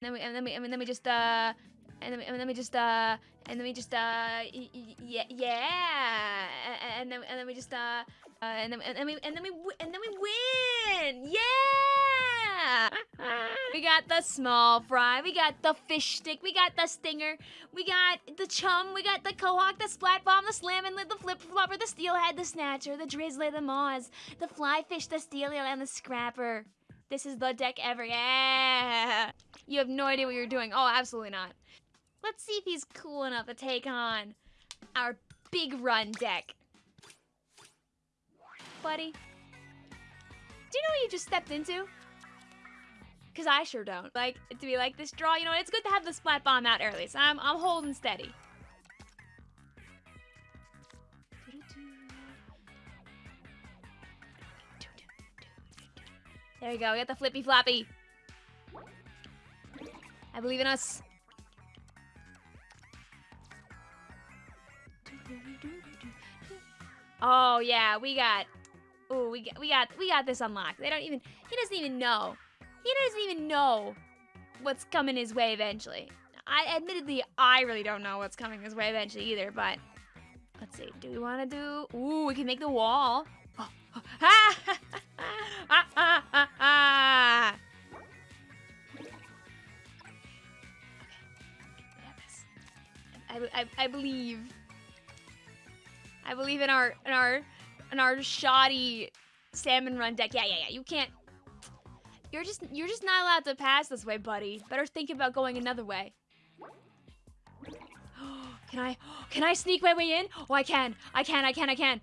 then we, and then we, and then we just uh, and then, and then we just uh, and then we just uh, yeah, yeah, and then and then we just uh, uh and then and then we and then we and then we win, yeah. we got the small fry, we got the fish stick, we got the stinger, we got the chum, we got the cohock, the splat bomb, the slam lid, the flip flopper, the steelhead, the snatcher, the drizzler, the maws, the fly fish, the steel eel, and the scrapper. This is the deck ever. Yeah. You have no idea what you're doing. Oh, absolutely not. Let's see if he's cool enough to take on our big run deck. Buddy, do you know what you just stepped into? Because I sure don't. Like, to be like this draw, you know, it's good to have the splat bomb out early, so I'm, I'm holding steady. There you go, we got the flippy floppy. I believe in us. Oh yeah, we got. Oh, we got we got we got this unlocked. They don't even. He doesn't even know. He doesn't even know what's coming his way eventually. I admittedly I really don't know what's coming his way eventually either. But let's see. Do we want to do? Ooh, we can make the wall. Oh, oh, I, I believe. I believe in our in our in our shoddy salmon run deck. Yeah, yeah, yeah. You can't. You're just you're just not allowed to pass this way, buddy. Better think about going another way. can I can I sneak my way in? Oh, I can. I can. I can. I can.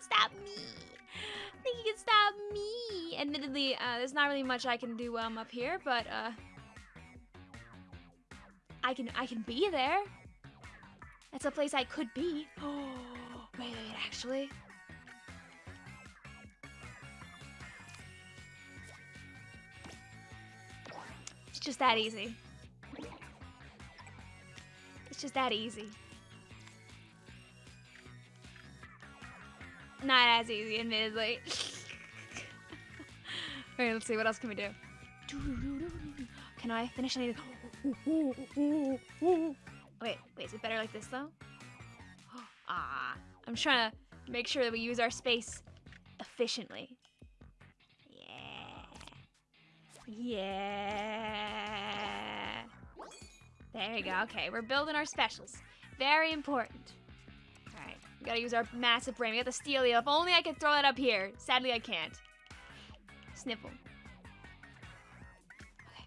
Can stop me. I think you can stop me. Admittedly, uh, there's not really much I can do while I'm up here, but uh, I can I can be there. That's a place I could be. Oh, wait, wait, actually. It's just that easy. It's just that easy. Not as easy, admittedly. Alright, let's see, what else can we do? Can I finish any Wait, wait, is it better like this though? Ah, I'm trying to make sure that we use our space efficiently. Yeah. Yeah. There you go. Okay, we're building our specials. Very important. We gotta use our massive brain. We got the steel eel. If only I could throw that up here. Sadly, I can't. Sniffle. Okay.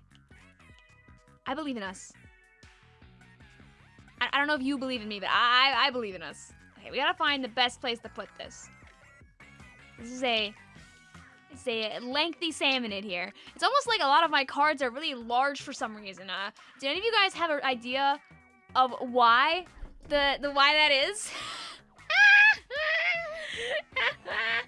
I believe in us. I, I don't know if you believe in me, but I, I believe in us. Okay, we gotta find the best place to put this. This is a it's a lengthy salmonid here. It's almost like a lot of my cards are really large for some reason. Uh, do any of you guys have an idea of why the the why that is?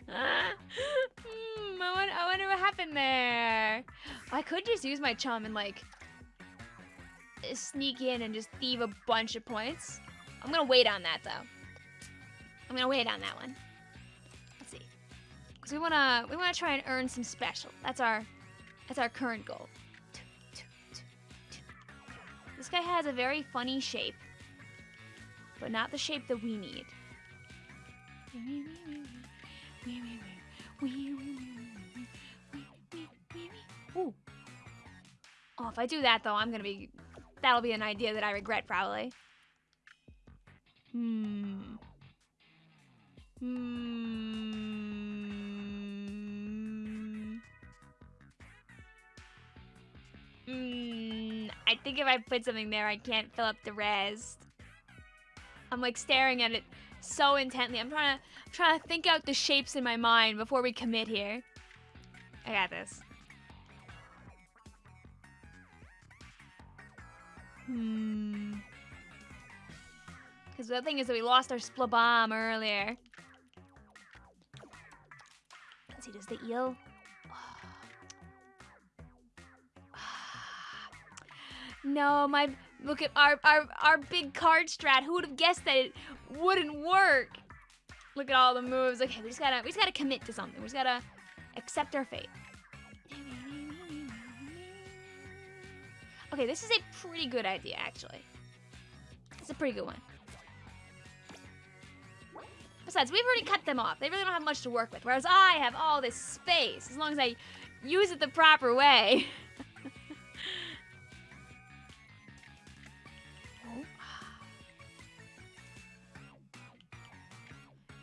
hmm, I, wonder, I wonder what happened there. I could just use my chum and like sneak in and just thieve a bunch of points. I'm gonna wait on that though. I'm gonna wait on that one. Let's see, Cause we wanna we wanna try and earn some special. That's our that's our current goal. This guy has a very funny shape, but not the shape that we need. Oh, if I do that though, I'm gonna be that'll be an idea that I regret probably. Hmm. Hmm. Mm, I think if I put something there, I can't fill up the rest. I'm like staring at it so intently. I'm trying to I'm trying to think out the shapes in my mind before we commit here. I got this. Hmm. Because the thing is that we lost our splat bomb earlier. Let's see, does the eel... No, my look at our our our big card strat. Who would have guessed that it wouldn't work? Look at all the moves. Okay, we just gotta we just gotta commit to something. We just gotta accept our fate. Okay, this is a pretty good idea, actually. It's a pretty good one. Besides, we've already cut them off. They really don't have much to work with, whereas I have all this space, as long as I use it the proper way.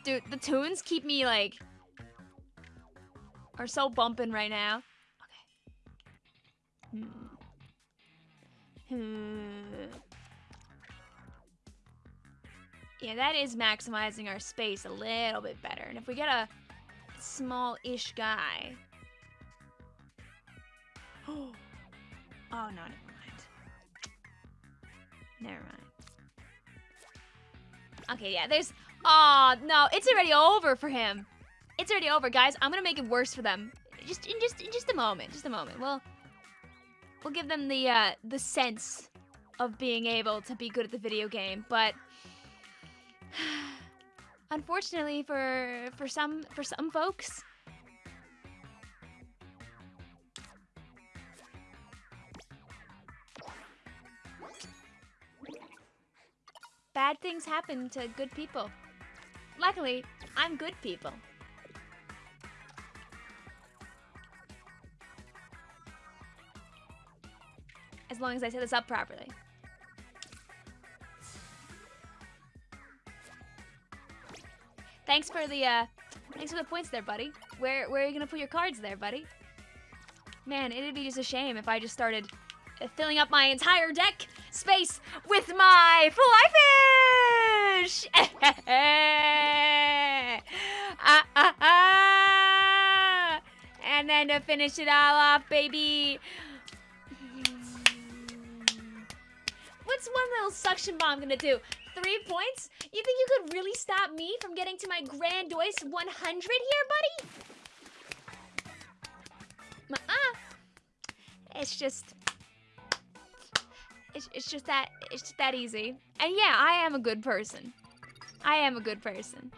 Dude, the tunes keep me, like, are so bumping right now. Okay. Hmm. Hmm. Yeah, that is maximizing our space a little bit better. And if we get a small-ish guy... oh, no, never mind. Never mind. Okay, yeah, there's... Oh, no, it's already over for him. It's already over, guys. I'm gonna make it worse for them. Just in just in just a moment. Just a moment. We'll we'll give them the uh, the sense of being able to be good at the video game, but unfortunately for for some for some folks, bad things happen to good people. Luckily, I'm good people. Long as I set this up properly. Thanks for the, uh, thanks for the points there, buddy. Where, where are you gonna put your cards there, buddy? Man, it'd be just a shame if I just started uh, filling up my entire deck space with my fly fish! ah, ah, ah. And then to finish it all off, baby. What's one little suction bomb gonna do? Three points? You think you could really stop me from getting to my grandiose 100 here, buddy? Uh-uh. It's just... It's, it's just that it's just that easy. And yeah, I am a good person. I am a good person.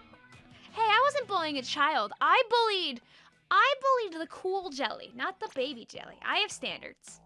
Hey, I wasn't bullying a child. I bullied I bullied the cool jelly, not the baby jelly. I have standards.